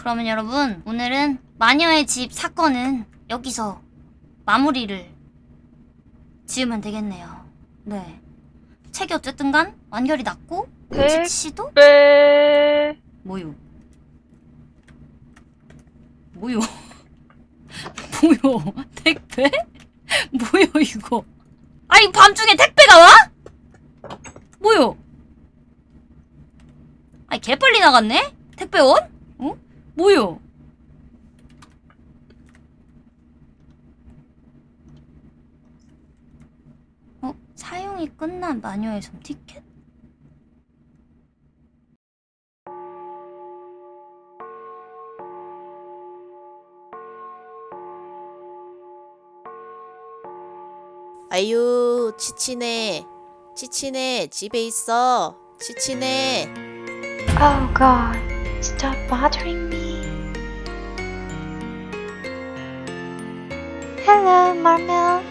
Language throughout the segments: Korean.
그러면 여러분 오늘은 마녀의 집 사건은 여기서 마무리를 지으면 되겠네요. 네. 책이 어쨌든 간 완결이 났고 네. 치치도 빼. 뭐요? 뭐요? 뭐요? 택배? 뭐요 이거? 아니 밤중에 택배가 와? 뭐요? 아니 개빨리 나갔네? 택배원? 어? 뭐요? 어? 사용이 끝난 마녀의 손 티켓? 아유 치치네 치치네 집에 있어 치치네 Oh God, stop bothering me. Hello, Marmel.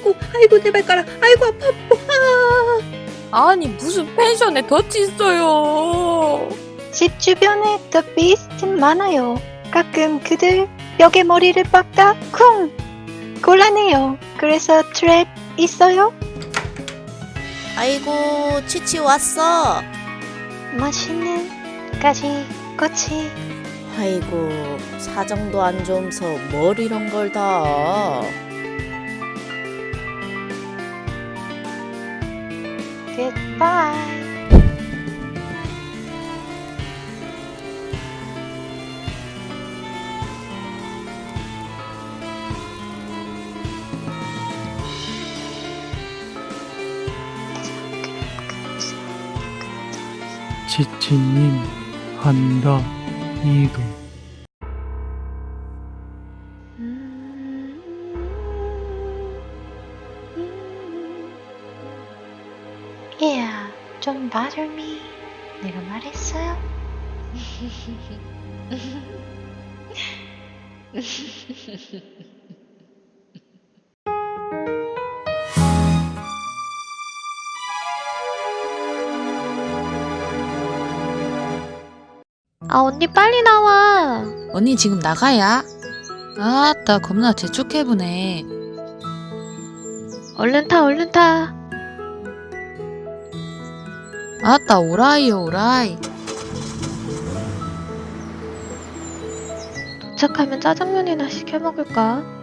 아이고, 아이고 내 발가락, 아이고 아파, 아파. 아니 무슨 펜션에 덫이 있어요. 집 주변에 Beast 많아요. 가끔 그들 벽에 머리를 박다 쿵 곤란해요. 그래서 트랩 있어요? 아이고 치치 왔어 맛있는 가지 꼬치 아이고 사정도 안 좋으면서 뭘 이런 걸다 Goodbye. 지치님 한다 이동 Yeah, don't bother me. 내가 말했어요. 아 언니 빨리 나와. 언니 지금 나가야. 아따 겁나 재촉해보네. 얼른 타 얼른 타. 아따 오라이요 오라이. 도착하면 짜장면이나 시켜 먹을까?